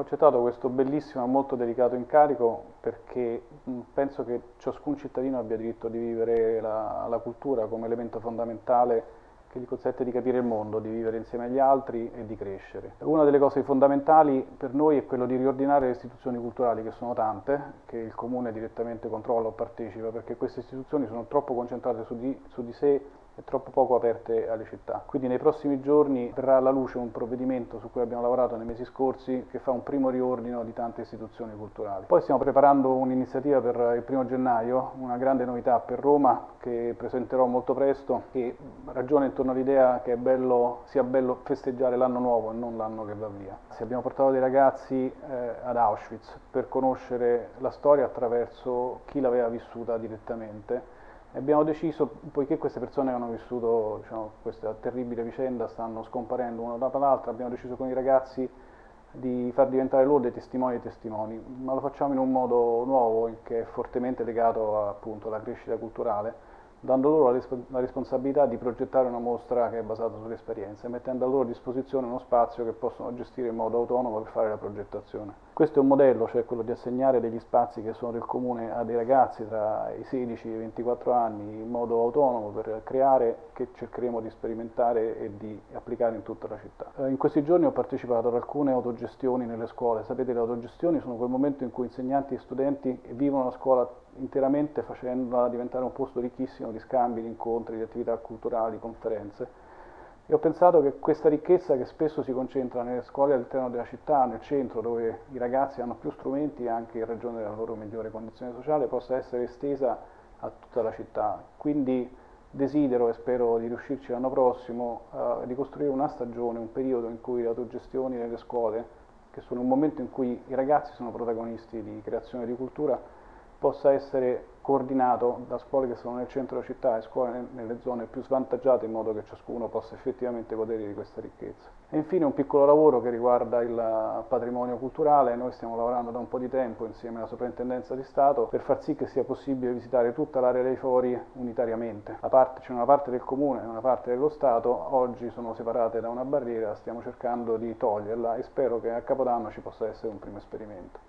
accettato questo bellissimo e molto delicato incarico perché penso che ciascun cittadino abbia diritto di vivere la, la cultura come elemento fondamentale che gli consente di capire il mondo, di vivere insieme agli altri e di crescere. Una delle cose fondamentali per noi è quello di riordinare le istituzioni culturali, che sono tante, che il Comune direttamente controlla o partecipa, perché queste istituzioni sono troppo concentrate su di, su di sé e troppo poco aperte alle città. Quindi nei prossimi giorni verrà alla luce un provvedimento su cui abbiamo lavorato nei mesi scorsi che fa un primo riordino di tante istituzioni culturali. Poi stiamo preparando un'iniziativa per il primo gennaio, una grande novità per Roma che presenterò molto presto che ragiona intorno all'idea che bello, sia bello festeggiare l'anno nuovo e non l'anno che va via. Abbiamo portato dei ragazzi eh, ad Auschwitz per conoscere la storia attraverso chi l'aveva vissuta direttamente abbiamo deciso, poiché queste persone che hanno vissuto diciamo, questa terribile vicenda, stanno scomparendo una dopo l'altra, abbiamo deciso con i ragazzi di far diventare loro dei testimoni e testimoni, ma lo facciamo in un modo nuovo che è fortemente legato appunto alla crescita culturale dando loro la, responsabilità di progettare una mostra che è basata sulle esperienze, mettendo a loro disposizione uno spazio che possono gestire in modo autonomo per fare la progettazione. Questo è un modello, cioè quello di assegnare degli spazi che sono del comune a dei ragazzi tra i 16 e i 24 anni in modo autonomo per creare, che cercheremo di sperimentare e di applicare in tutta la città. Eh, in questi giorni ho partecipato ad alcune autogestioni nelle scuole, sapete le autogestioni sono quel momento in cui insegnanti e studenti vivono la scuola interamente facendola diventare un posto ricchissimo di scambi, di incontri, di attività culturali, conferenze. E ho pensato che questa ricchezza che spesso si concentra nelle scuole all'interno della città, nel centro, dove i ragazzi hanno più strumenti anche in ragione della loro migliore condizione sociale, possa essere estesa a tutta la città. Quindi desidero e spero di riuscirci l'anno prossimo uh, di costruire una stagione, un periodo in cui le autogestioni nelle scuole, che sono un momento in cui i ragazzi sono protagonisti di creazione di cultura, possa essere coordinato da scuole che sono nel centro della città e scuole nelle zone più svantaggiate in modo che ciascuno possa effettivamente godere di questa ricchezza. E infine un piccolo lavoro che riguarda il patrimonio culturale, noi stiamo lavorando da un po' di tempo insieme alla Soprintendenza di Stato per far sì che sia possibile visitare tutta l'area dei fori unitariamente. C'è una parte del comune e una parte dello Stato, oggi sono separate da una barriera, stiamo cercando di toglierla e spero che a Capodanno ci possa essere un primo esperimento.